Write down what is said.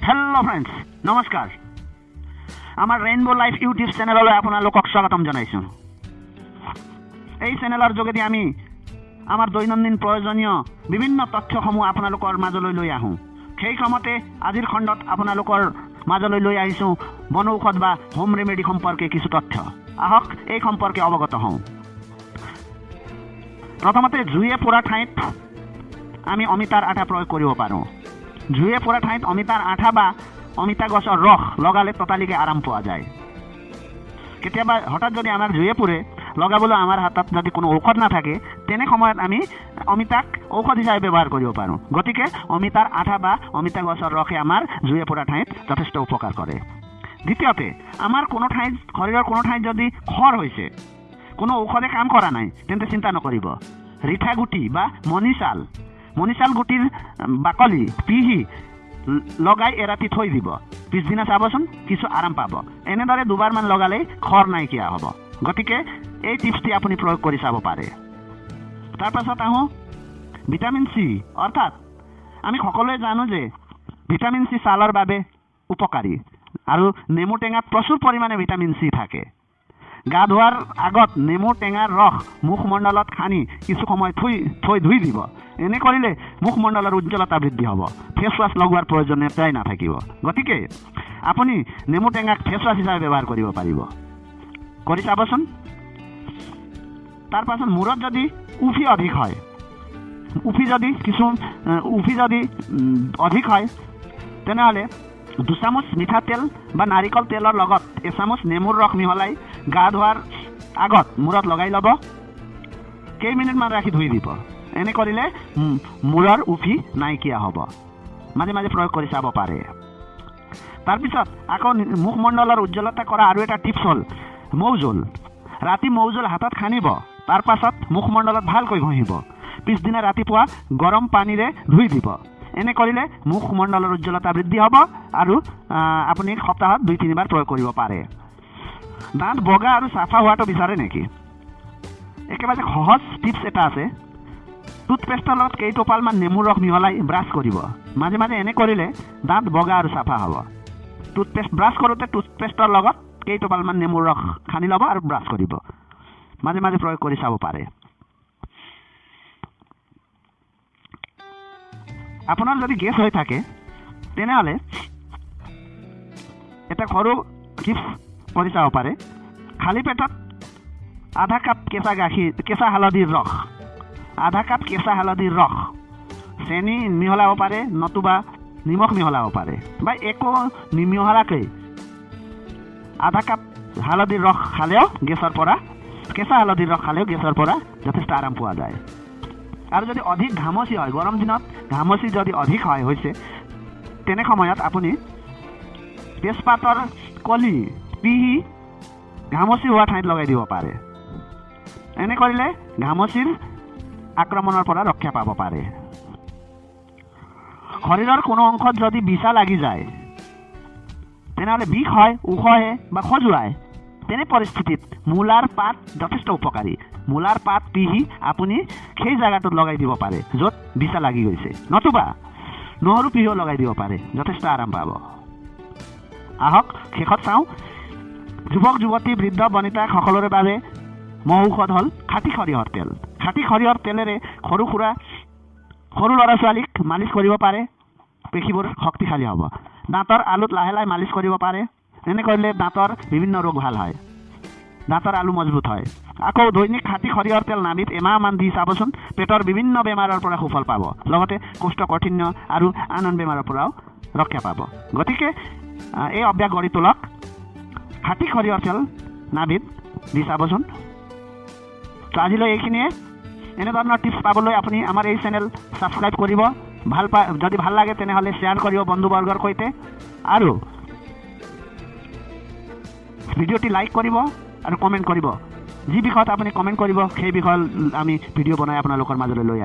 Hello friends নমস্কাৰ আমাৰ rainbow life YouTube চেনেললৈ আপোনালোকক স্বাগতম জনাইছোঁ এই চেনেলৰ যোগেদি আমি আমাৰ দৈনন্দিন প্ৰয়োজনীয় বিভিন্ন তথ্যসমূহ আপোনালোকৰ মাজলৈ লৈ আহোঁ সেই ক্ৰমতে আজিৰ খণ্ডত আপোনালোকৰ মাজলৈ লৈ আহিছোঁ বনৌষধ বা হোম ৰেমেডি সম্পৰ্কে কিছু তথ্য আহক এই সম্পৰ্কে অৱগত হওঁ প্ৰথমতে জুয়ে পৰা ঠাইত আমি অমিতাৰ আঠা প্ৰয়োগ কৰিব পাৰোঁ জুয়ে পৰা ঠাইত অমিতাৰ আঠা বা অমিতা গছৰ ৰস লগালে ততালিকে আৰাম পোৱা যায়। কেতিয়াবা হঠাৎ যদি আমাৰ জুয়ে পুৰে লগাবলৈ আমাৰ হাতত যদি কোনো ঔষধ নাথাকে তেনে সময়ত আমি অমিতাক ঔষধ হিচাপে ব্যৱহাৰ কৰিব পাৰোঁ। গতিকে অমিতাৰ আঠা বা অমিতা গছৰ ৰসে আমাৰ জুয়ে পৰা ঠাইত যথেষ্ট উপকাৰ কৰে। দ্বিতীয়তে আমাৰ কোনো ঠাইত শৰীৰৰ কোনো ঠাইত যদি খৰ হৈছে কোনো ঔষধে কাম কৰা নাই তেন্তে চিন্তা নকৰিব। ৰিঠা গুটি বা মণিচাল মণিচাল গুটিৰ বাকলি পিহি লগাই এৰাতি থৈ দিব। পিছদিনা চাবচোন কিছু আৰাম পাব। এনেদৰে দুবাৰমান লগালেই খৰ নাইকিয়া হ'ব। গতিকে এই টিপছটি আপুনি প্ৰয়োগ কৰি চাব পাৰে। তাৰপাছত আহোঁ ভিটামিন চি অৰ্থাৎ আমি সকলোৱে জানো যে ভিটামিন চি ছালৰ বাবে উপকাৰী। আৰু নেমু টেঙাত প্ৰচুৰ পৰিমাণে ভিটামিন চি থাকে। গা ধোৱাৰ আগত নেমু টেঙাৰ ৰস মুখমণ্ডলত সানি কিছু সময় থৈ থৈ ধুই দিব। এনে কৰিলে মুখমণ্ডলৰ উজ্জ্বলতা বৃদ্ধি হ'ব। ফেচ ৱাছ লগোৱাৰ প্ৰয়োজনীয়তাই নাথাকিব। গতিকে আপুনি নেমু টেঙাক ফেচ ৱাছ হিচাপে ব্যৱহাৰ কৰিব পাৰিব। কৰি চাবচোন। তাৰপাছত মূৰত যদি উফি অধিক হয় উফি যদি কিছু উফি যদি অধিক হয় তেনেহ'লে দুচামুচ মিঠাতেল বা নাৰিকল তেলৰ লগত এচামুচ নেমুৰ ৰস মিহলাই গা ধোৱাৰ আগত মূৰত লগাই ল'ব। কেইমিনিটমান ৰাখি ধুই দিব। এনে কৰিলে মূৰৰ উফি নাইকিয়া হ'ব। মাজে মাজে প্ৰয়োগ কৰি চাব পাৰে। তাৰপিছত আকৌ মুখমণ্ডলৰ উজ্জ্বলতা কৰা আৰু এটা টিপছ হ'ল মৌজোল। ৰাতি মৌজোল হাতত সানিব তাৰ পাছত মুখমণ্ডলত ভালকৈ ঘঁহিব। পিছদিনা ৰাতিপুৱা গৰম পানীৰে ধুই দিব। এনে কৰিলে মুখমণ্ডলৰ উজ্জ্বলতা বৃদ্ধি হ'ব আৰু আপুনি সপ্তাহত দুই তিনিবাৰ প্ৰয়োগ কৰিব পাৰে। দাঁত বগা আৰু চাফা হোৱাটো বিচাৰে নেকি? একেবাৰে সহজ টিপছ এটা আছে। টুথপেষ্টৰ লগত কেইটোপালমান নেমুৰ ৰস মিহলাই ব্ৰাছ কৰিব। মাজে মাজে এনে কৰিলে দাঁত বগা আৰু চাফা হ'ব। টুথপেষ্ট ব্ৰাছ কৰোঁতে টুথপেষ্টৰ লগত কেইটোপালমান নেমুৰ ৰস সানি ল'ব আৰু ব্ৰাছ কৰিব। মাজে মাজে প্ৰয়োগ কৰি চাব পাৰে। আপোনাৰ যদি গেছ হৈ থাকে তেনেহ'লে এটা সৰু টিপছ কৰি চাব পাৰে। খালী পেটত আধা কাপ কেঁচা গাখীৰ কেঁচা হালধিৰ ৰস আধা কাপ কেঁচা হালধিৰ ৰস চেনি মিহলাব পাৰে নতুবা নিমখ মিহলাব পাৰে বা একো নিমিহলাকৈ আধা কাপ হালধিৰ ৰস খালেও গেছৰ পৰা কেঁচা হালধিৰ ৰস খালেও গেছৰ পৰা যথেষ্ট আৰাম পোৱা যায়। আৰু যদি অধিক ঘামচি হয় গৰম দিনত ঘামচি যদি অধিক হয় হৈছে তেনে সময়ত আপুনি তেজপাতৰ কলি পিহি ঘামচি হোৱা ঠাইত লগাই দিব পাৰে। এনে কৰিলে ঘামচিৰ আক্ৰমণৰ পৰা ৰক্ষা পাব পাৰে। শৰীৰৰ কোনো অংশত যদি বিছা লাগি যায় তেনেহ'লে বিষ হয় ওখহে বা খজুৱায় তেনে পৰিস্থিতিত মূলাৰ পাত যথেষ্ট উপকাৰী। মূলাৰ পাত পিহি আপুনি সেই জেগাটোত লগাই দিব পাৰে য'ত বিছা লাগি গৈছে। নতুবা নহৰু পিহিও লগাই দিব পাৰে যথেষ্ট আৰাম পাব। আহক শেষত চাওঁ। যুৱক যুৱতী বৃদ্ধ বনিতা সকলোৰে বাবে মহৌষধ হ'ল খাটি সৰিয়হৰ তেল। খাটি সৰিয়হৰ তেলেৰে সৰু সুৰা সৰু ল'ৰা ছোৱালীক মালিচ কৰিব পাৰে পেশীবোৰ শক্তিশালী হ'ব। দাঁতৰ আলুত লাহে লাহে মালিচ কৰিব পাৰে এনে কৰিলে দাঁতৰ বিভিন্ন ৰোগ ভাল হয়। দাঁতৰ আলু মজবুত হয়। আকৌ দৈনিক খাটি সৰিয়হৰ তেল নাবিত এমাহমান দি চাবচোন পেটৰ বিভিন্ন বেমাৰৰ পৰা সুফল পাব। লগতে কোষ্ঠকাঠিন্য আৰু আন আন বেমাৰৰ পৰাও ৰক্ষা পাব। গতিকে এই অভ্যাস গঢ়ি তোলক। খাটি সৰিয়হৰ তেল নাবিত দি চাবচোন তো আজিলৈ এইখিনিয়ে। এনেধৰণৰ টিপছ পাবলৈ আপুনি আমাৰ এই চেনেল ছাবস্ক্ৰাইব কৰিব। ভাল পা যদি ভাল লাগে তেনেহ'লে শ্বেয়াৰ কৰিব বন্ধুবৰ্গৰ সৈতে। আৰু ভিডিঅ'টি লাইক কৰিব আৰু কমেণ্ট কৰিব। যি বিষয়ত আপুনি কমেণ্ট কৰিব সেই বিষয়ত আমি ভিডিঅ' বনাই আপোনালোকৰ মাজলৈ লৈ আহিম